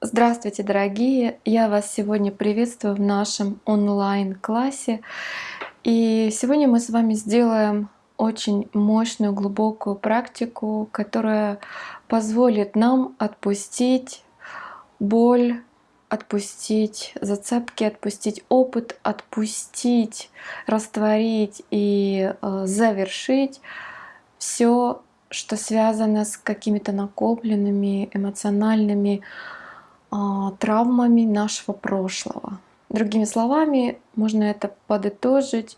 Здравствуйте, дорогие! Я вас сегодня приветствую в нашем онлайн-классе. И сегодня мы с вами сделаем очень мощную, глубокую практику, которая позволит нам отпустить боль, отпустить зацепки, отпустить опыт, отпустить, растворить и э, завершить все, что связано с какими-то накопленными эмоциональными травмами нашего прошлого. Другими словами, можно это подытожить,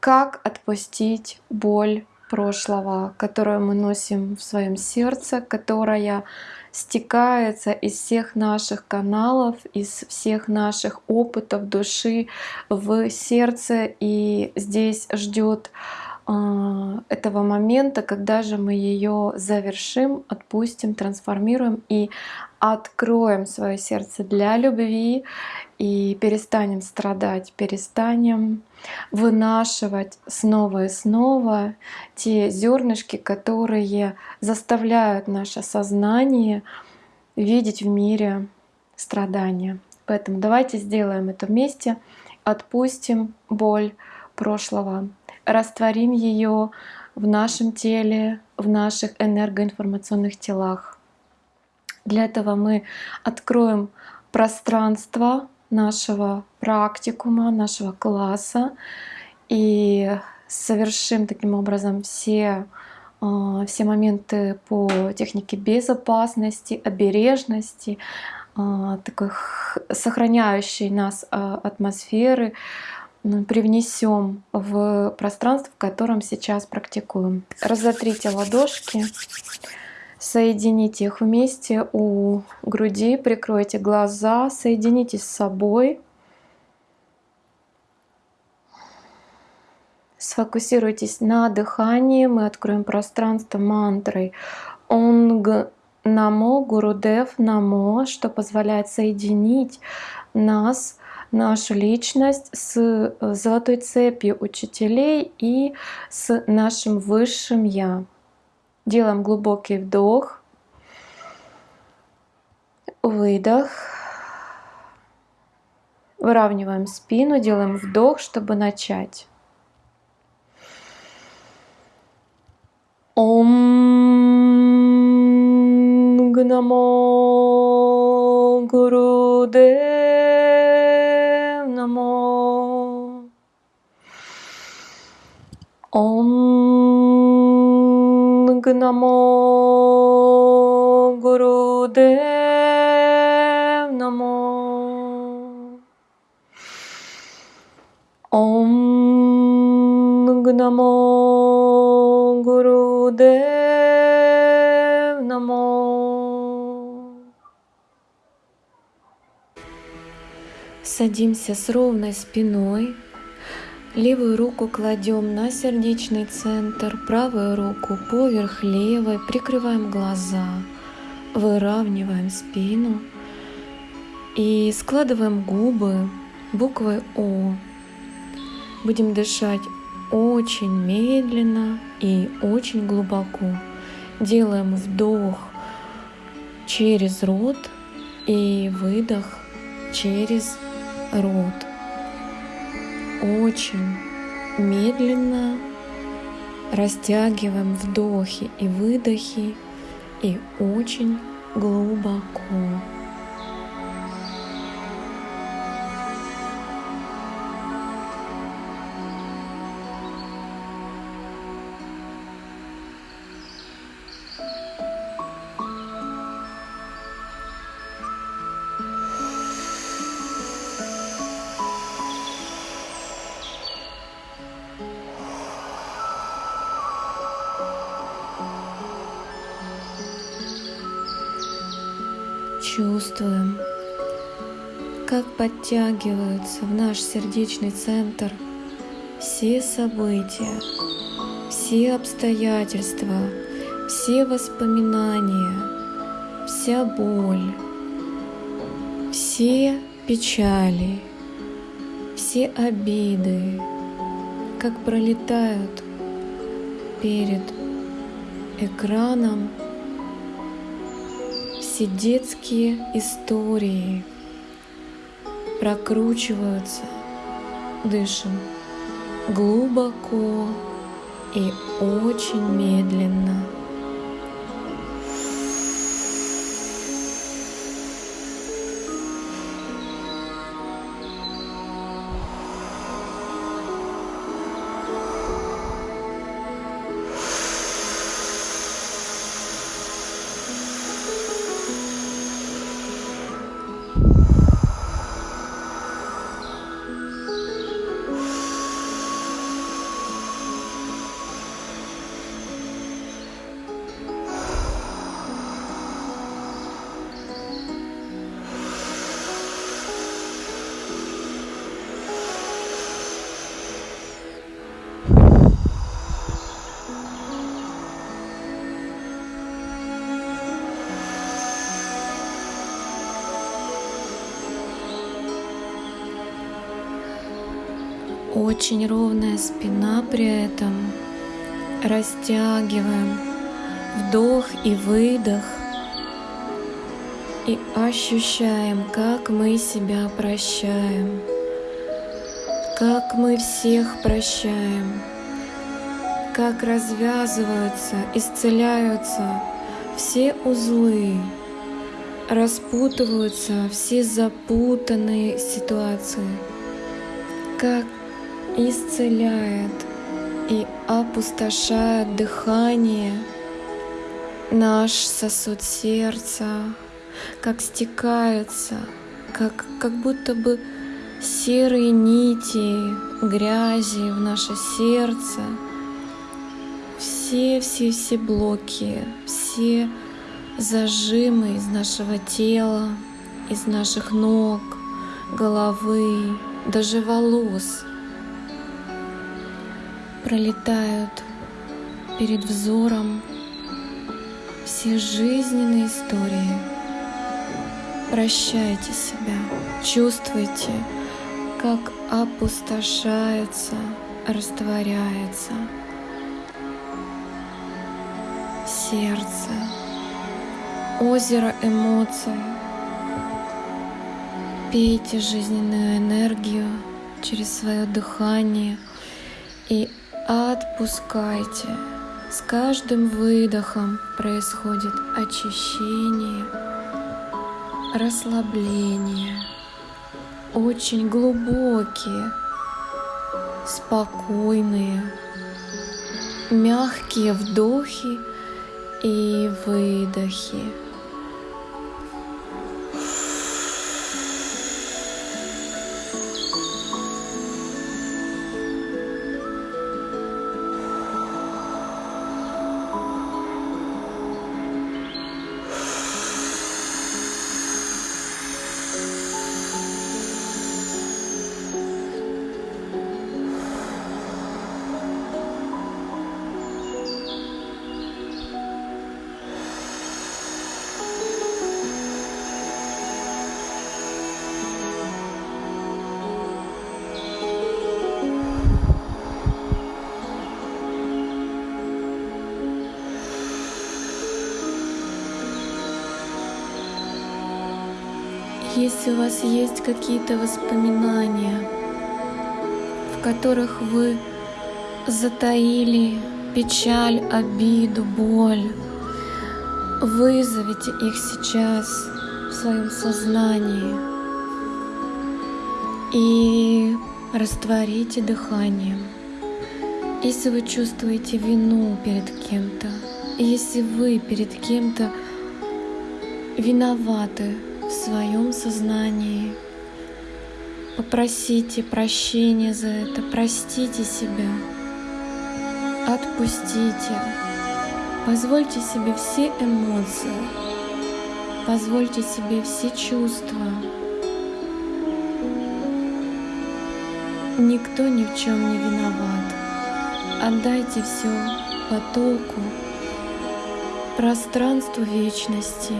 как отпустить боль прошлого, которую мы носим в своем сердце, которая стекается из всех наших каналов, из всех наших опытов души в сердце и здесь ждет а, этого момента, когда же мы ее завершим, отпустим, трансформируем и откроем свое сердце для любви и перестанем страдать, перестанем вынашивать снова и снова те зернышки, которые заставляют наше сознание видеть в мире страдания. Поэтому давайте сделаем это вместе, отпустим боль прошлого, растворим ее в нашем теле, в наших энергоинформационных телах. Для этого мы откроем пространство нашего практикума, нашего класса и совершим таким образом все, а, все моменты по технике безопасности, обережности, а, такой сохраняющей нас а, атмосферы, привнесем в пространство, в котором сейчас практикуем. Разотрите ладошки, соедините их вместе у груди, прикройте глаза, соединитесь с собой. Сфокусируйтесь на дыхании. Мы откроем пространство мантрой Онг Намо, Гурудев Намо, что позволяет соединить нас нашу личность с э, золотой цепью учителей и с нашим высшим Я. Делаем глубокий вдох, выдох. Выравниваем спину, делаем вдох, чтобы начать. Ом Гнамо Гурудев Намо. Гнамо Гурудев Намо. Ом Гнамо Гурудев Намо. Садимся с ровной спиной. Левую руку кладем на сердечный центр, правую руку поверх левой, прикрываем глаза, выравниваем спину и складываем губы буквой О. Будем дышать очень медленно и очень глубоко. Делаем вдох через рот и выдох через рот. Очень медленно растягиваем вдохи и выдохи и очень глубоко. Как подтягиваются в наш сердечный центр все события, все обстоятельства, все воспоминания, вся боль, все печали, все обиды, как пролетают перед экраном все детские истории прокручиваются. Дышим глубоко и очень медленно. Очень ровная спина при этом. Растягиваем вдох и выдох. И ощущаем, как мы себя прощаем. Как мы всех прощаем. Как развязываются, исцеляются все узлы, распутываются все запутанные ситуации, как исцеляет и опустошает дыхание. Наш сосуд сердца, как стекаются, как, как будто бы серые нити грязи в наше сердце, все-все-все блоки, все зажимы из нашего тела, из наших ног, головы, даже волос — пролетают перед взором все жизненные истории. Прощайте себя, чувствуйте, как опустошается, растворяется сердце, озеро эмоций. Пейте жизненную энергию через свое дыхание и Отпускайте. С каждым выдохом происходит очищение, расслабление. Очень глубокие, спокойные, мягкие вдохи и выдохи. Есть какие-то воспоминания, в которых вы затаили печаль, обиду, боль, вызовите их сейчас в своем сознании и растворите дыханием. Если вы чувствуете вину перед кем-то, если вы перед кем-то виноваты, в своем сознании. Попросите прощения за это, простите себя, отпустите, позвольте себе все эмоции, позвольте себе все чувства. Никто ни в чем не виноват. Отдайте все потоку, пространству вечности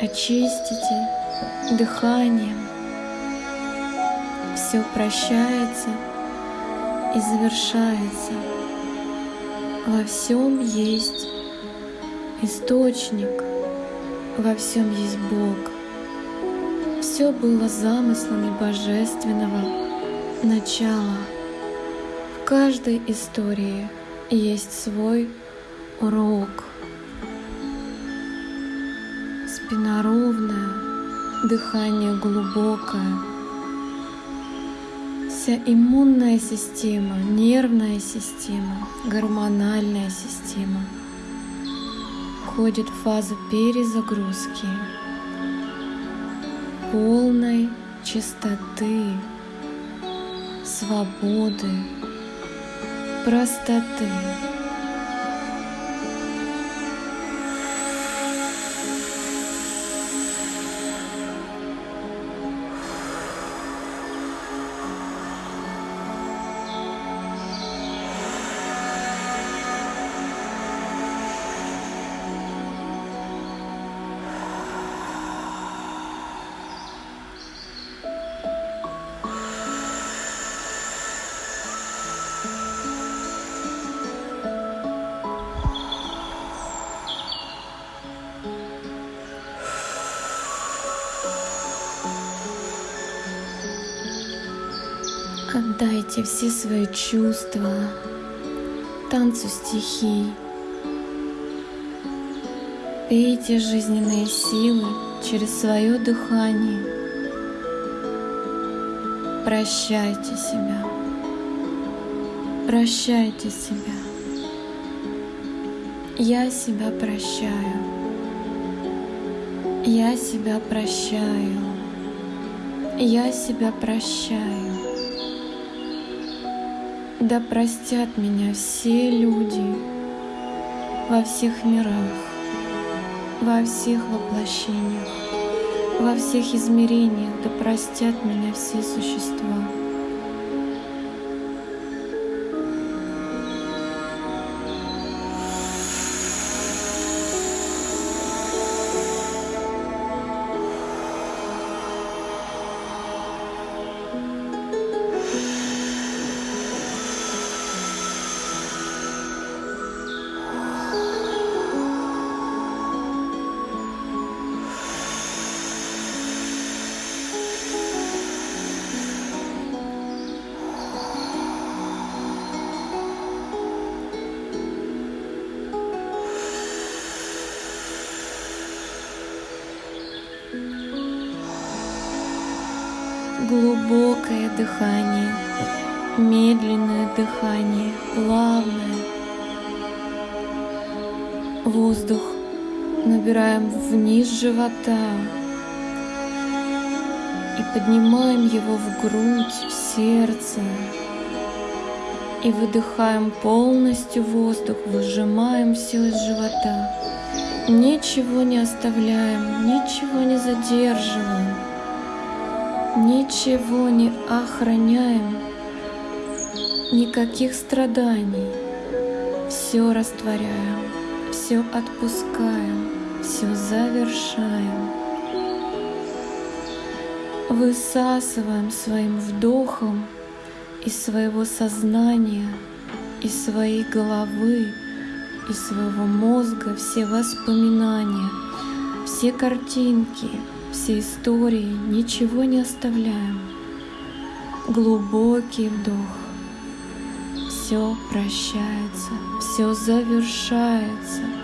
очистите дыханием. Все прощается и завершается. Во всем есть источник, во всем есть Бог. Все было замыслами божественного начала. В каждой истории есть свой урок. Спина ровная, дыхание глубокое. Вся иммунная система, нервная система, гормональная система входит в фазу перезагрузки, полной чистоты, свободы, простоты. Отдайте все свои чувства танцу стихий. Пейте жизненные силы через свое дыхание. Прощайте себя. Прощайте себя. Я себя прощаю. Я себя прощаю. Я себя прощаю. Да простят меня все люди во всех мирах, во всех воплощениях, во всех измерениях, да простят меня все существа. Глубокое дыхание, медленное дыхание, плавное. Воздух набираем вниз живота и поднимаем его в грудь, в сердце. И выдыхаем полностью воздух, выжимаем все из живота. Ничего не оставляем, ничего не задерживаем ничего не охраняем, никаких страданий. Все растворяем, все отпускаем, все завершаем. Высасываем своим вдохом из своего сознания, из своей головы, из своего мозга все воспоминания, все картинки, все истории, ничего не оставляем. Глубокий вдох. Все прощается, все завершается.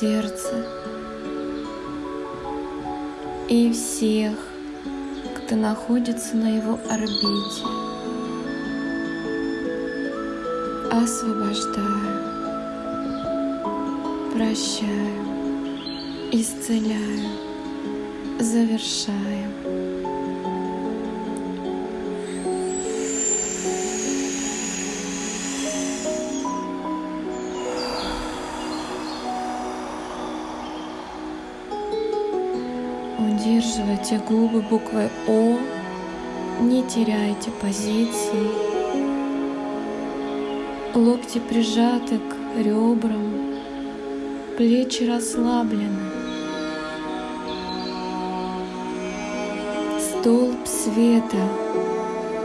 Сердце и всех, кто находится на его орбите. освобождаю, прощаю, исцеляю, завершаю. Удерживайте губы буквой О, не теряйте позиции. Локти прижаты к ребрам, плечи расслаблены. Столб света,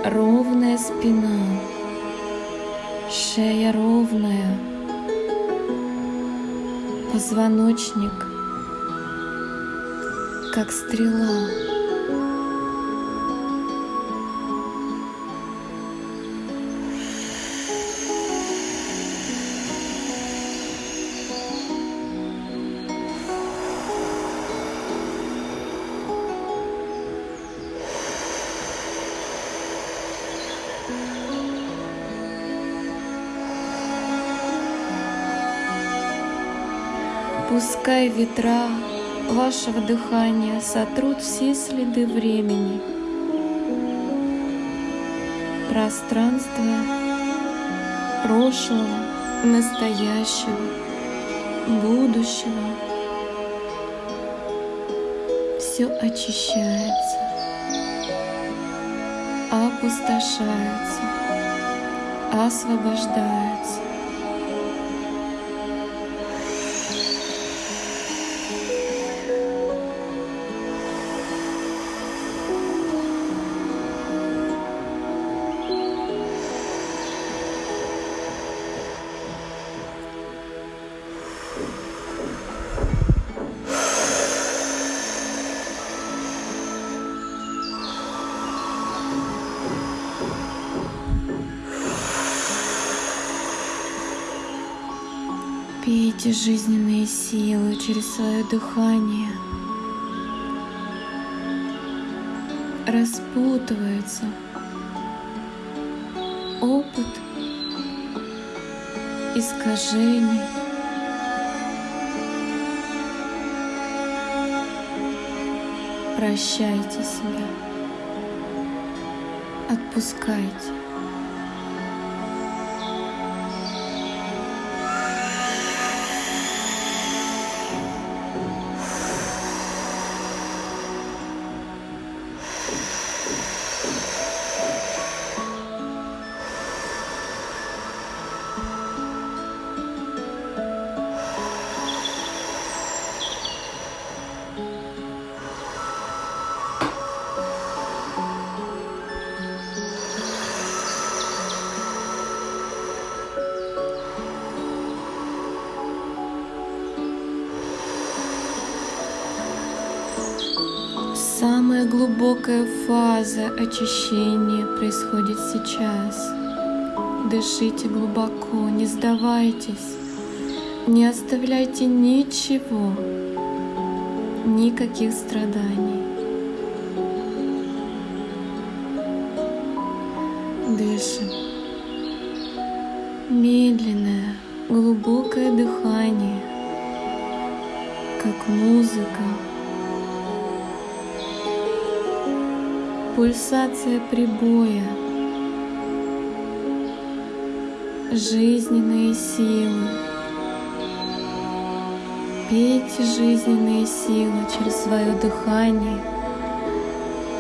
ровная спина, шея ровная, позвоночник как стрела. Пускай ветра вашего дыхания сотрут все следы времени, пространства прошлого, настоящего, будущего. Все очищается, опустошается, освобождается. Пейте жизненные силы через свое дыхание. Распутывается опыт искажений. Прощайте себя. Отпускайте. Глубокая фаза очищения происходит сейчас. Дышите глубоко, не сдавайтесь, не оставляйте ничего, никаких страданий. Дышим. Медленное, глубокое дыхание, как музыка. Пульсация прибоя, жизненные силы. Пейте жизненные силы через свое дыхание,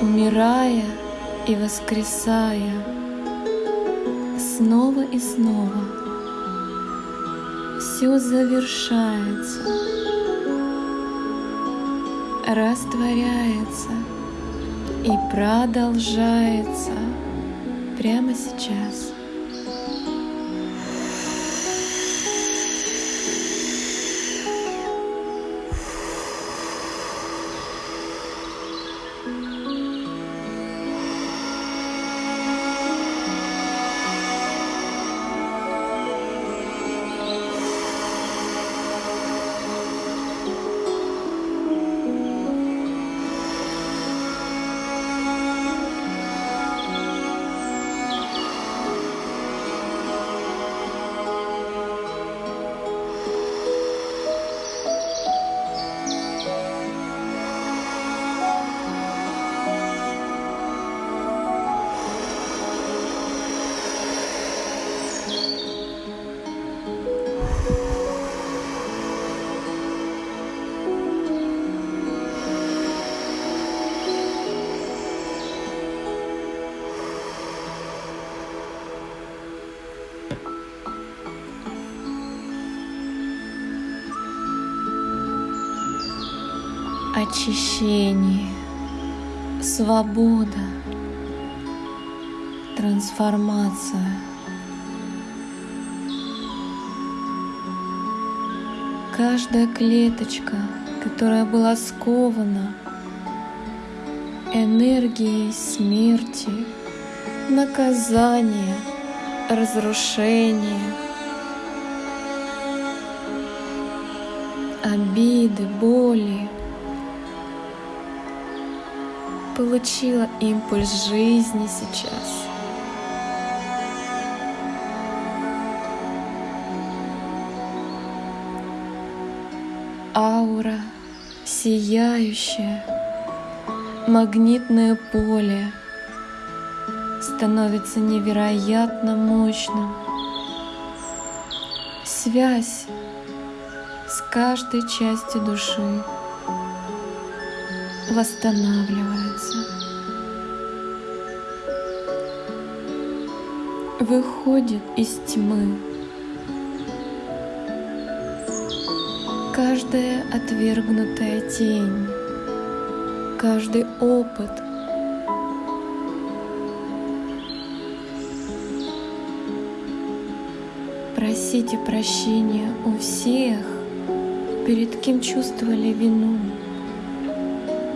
умирая и воскресая снова и снова. Все завершается, растворяется – и продолжается прямо сейчас. Очищение, свобода, трансформация. Каждая клеточка, которая была скована энергией смерти, наказания, разрушения, обиды, боли, получила импульс жизни сейчас. Аура сияющая, магнитное поле становится невероятно мощным. Связь с каждой частью души восстанавливается. Выходит из тьмы. Каждая отвергнутая тень, каждый опыт — Просите прощения у всех, перед кем чувствовали вину.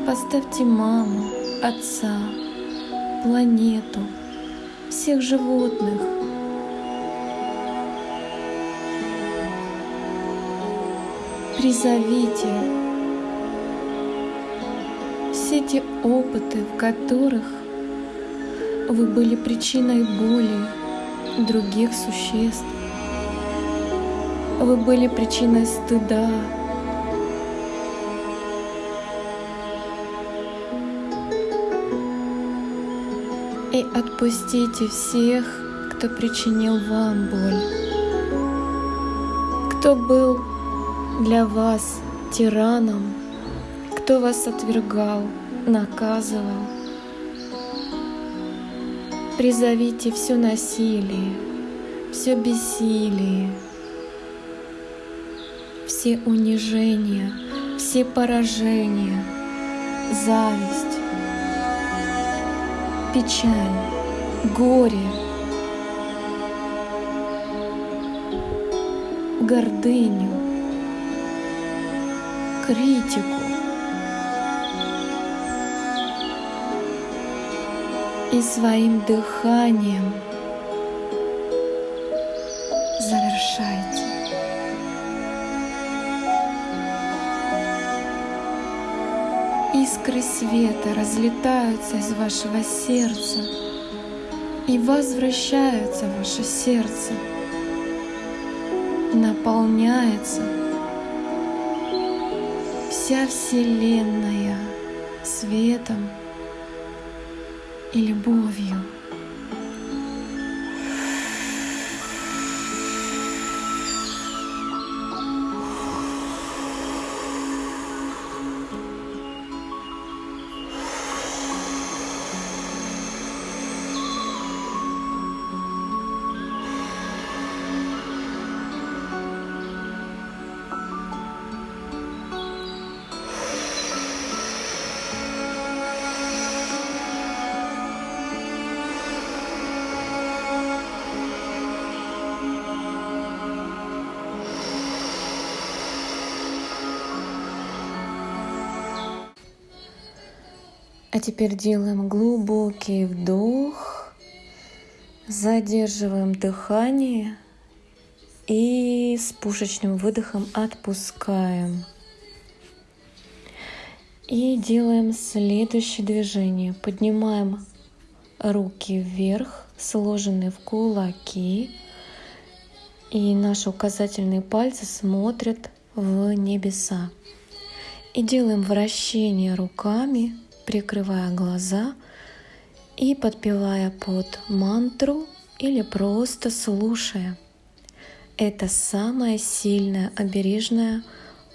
Поставьте маму, отца, планету, всех животных. Призовите все те опыты, в которых вы были причиной боли других существ. Вы были причиной стыда, отпустите всех, кто причинил вам боль, кто был для вас тираном, кто вас отвергал, наказывал. Призовите все насилие, все бессилие, все унижения, все поражения, зависть, печаль, горе, гордыню, критику. И своим дыханием завершайте. искры света разлетаются из вашего сердца и возвращаются в ваше сердце, наполняется вся Вселенная светом и любовью. А теперь делаем глубокий вдох, задерживаем дыхание и с пушечным выдохом отпускаем. И делаем следующее движение. Поднимаем руки вверх, сложенные в кулаки. И наши указательные пальцы смотрят в небеса. И делаем вращение руками прикрывая глаза и подпевая под мантру или просто слушая. Это самая сильная обережная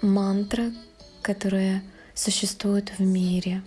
мантра, которая существует в мире.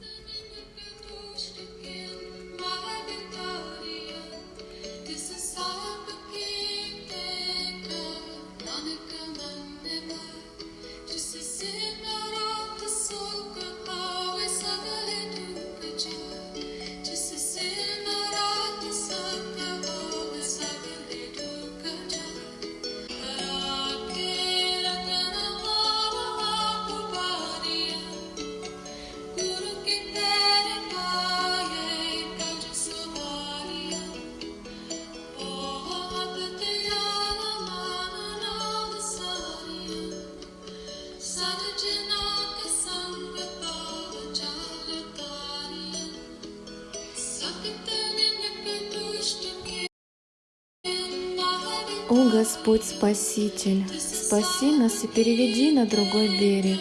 Господь Спаситель, спаси нас и переведи на другой берег.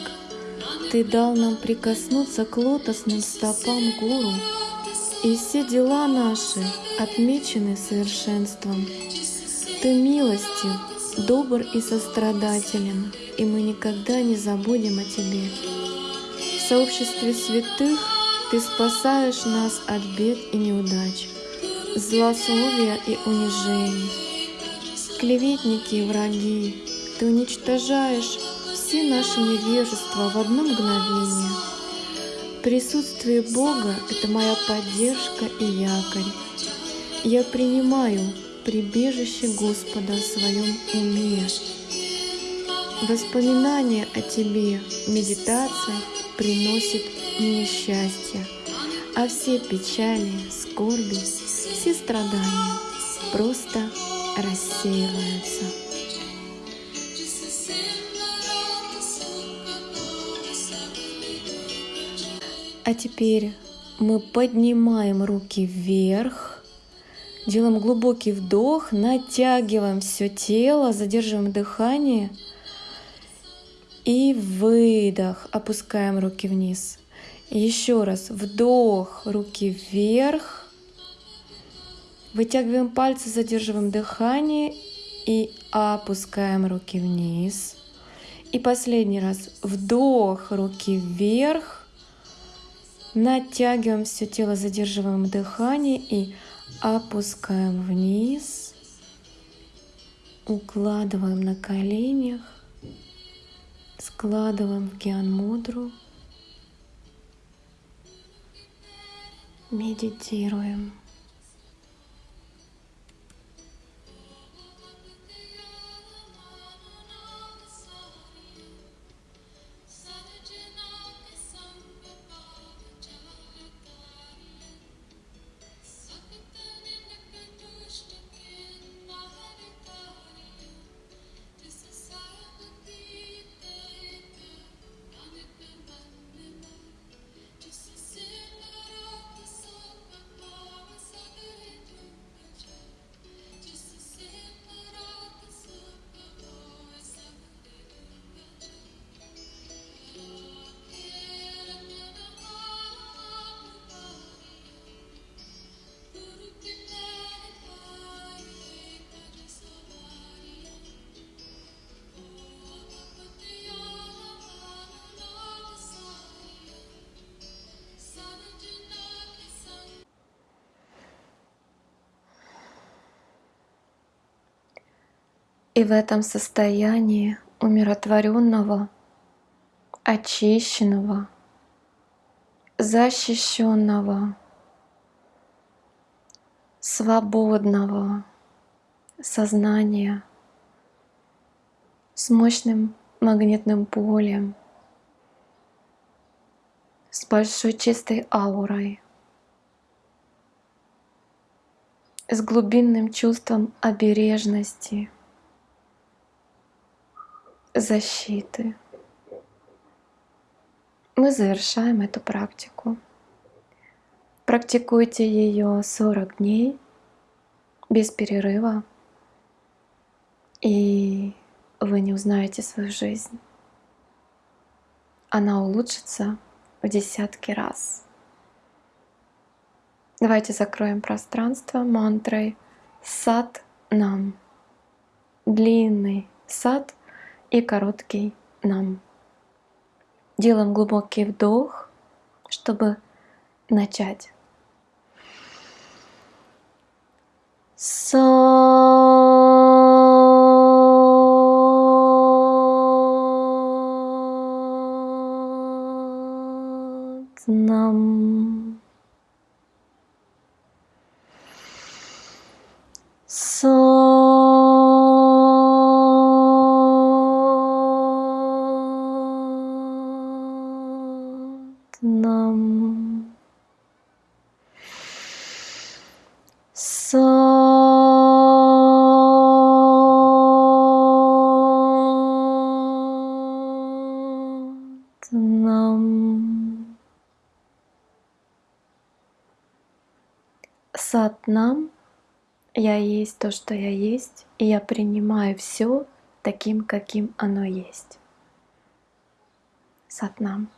Ты дал нам прикоснуться к лотосным стопам Гуру, и все дела наши отмечены совершенством. Ты милостив, добр и сострадателен, и мы никогда не забудем о Тебе. В сообществе святых Ты спасаешь нас от бед и неудач, злословия и унижений. Клеветники и враги, Ты уничтожаешь все наши невежества в одно мгновение. Присутствие Бога — это моя поддержка и якорь. Я принимаю прибежище Господа в своем уме. Воспоминания о Тебе, медитация приносит мне счастье, а все печали, скорби, все страдания просто рассеиваются. А теперь мы поднимаем руки вверх, Делаем глубокий вдох, натягиваем все тело, задерживаем дыхание. И выдох, опускаем руки вниз. еще раз вдох, руки вверх. Вытягиваем пальцы, задерживаем дыхание и опускаем руки вниз. И последний раз вдох, руки вверх. Натягиваем все тело, задерживаем дыхание и Опускаем вниз, укладываем на коленях, складываем в гиан мудру, медитируем. И в этом состоянии умиротворенного, очищенного, защищенного, свободного сознания с мощным магнитным полем, с большой чистой аурой, с глубинным чувством обережности — защиты. Мы завершаем эту практику. Практикуйте ее 40 дней без перерыва, и вы не узнаете свою жизнь. Она улучшится в десятки раз. Давайте закроем пространство мантрой сад нам. Длинный сад и короткий нам. Делаем глубокий вдох, чтобы начать. нам. Есть то, что я есть, и я принимаю все таким, каким оно есть. Сатнам.